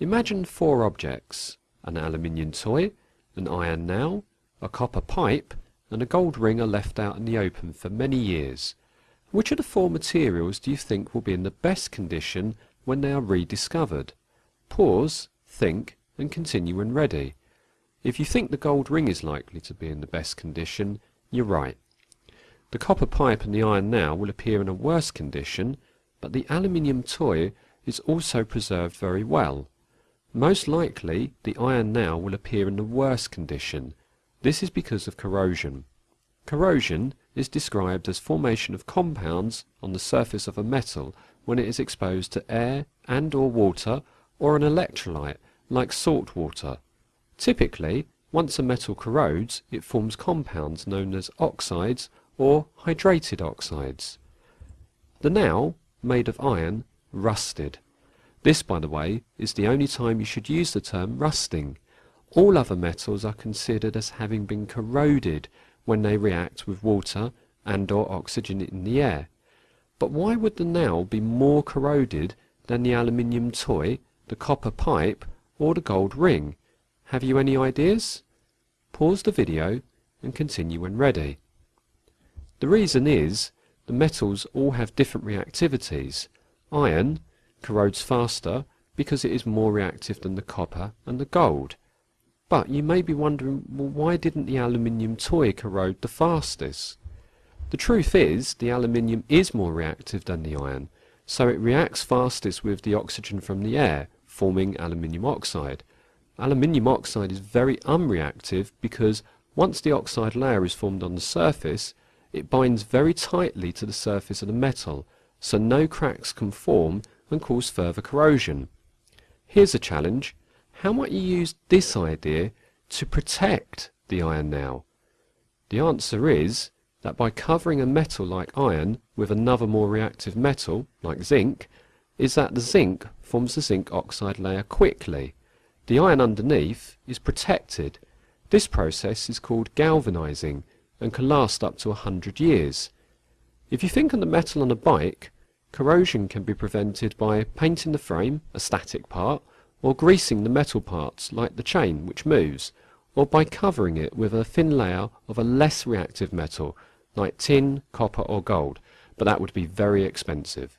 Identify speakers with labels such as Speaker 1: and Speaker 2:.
Speaker 1: Imagine four objects, an aluminium toy, an iron nail, a copper pipe, and a gold ring are left out in the open for many years. Which of the four materials do you think will be in the best condition when they are rediscovered? Pause, think, and continue when ready. If you think the gold ring is likely to be in the best condition, you're right. The copper pipe and the iron nail will appear in a worse condition, but the aluminium toy is also preserved very well. Most likely, the iron nail will appear in the worst condition. This is because of corrosion. Corrosion is described as formation of compounds on the surface of a metal when it is exposed to air and or water or an electrolyte like salt water. Typically, once a metal corrodes, it forms compounds known as oxides or hydrated oxides. The nail, made of iron, rusted. This, by the way, is the only time you should use the term rusting. All other metals are considered as having been corroded when they react with water and or oxygen in the air. But why would the nail be more corroded than the aluminium toy, the copper pipe, or the gold ring? Have you any ideas? Pause the video and continue when ready. The reason is the metals all have different reactivities. Iron corrodes faster because it is more reactive than the copper and the gold. But you may be wondering, well, why didn't the aluminium toy corrode the fastest? The truth is, the aluminium is more reactive than the iron, so it reacts fastest with the oxygen from the air, forming aluminium oxide. Aluminium oxide is very unreactive because once the oxide layer is formed on the surface, it binds very tightly to the surface of the metal, so no cracks can form and cause further corrosion. Here's a challenge. How might you use this idea to protect the iron now? The answer is that by covering a metal like iron with another more reactive metal, like zinc, is that the zinc forms the zinc oxide layer quickly. The iron underneath is protected. This process is called galvanizing and can last up to 100 years. If you think on the metal on a bike, corrosion can be prevented by painting the frame, a static part, or greasing the metal parts like the chain which moves, or by covering it with a thin layer of a less reactive metal like tin, copper or gold, but that would be very expensive.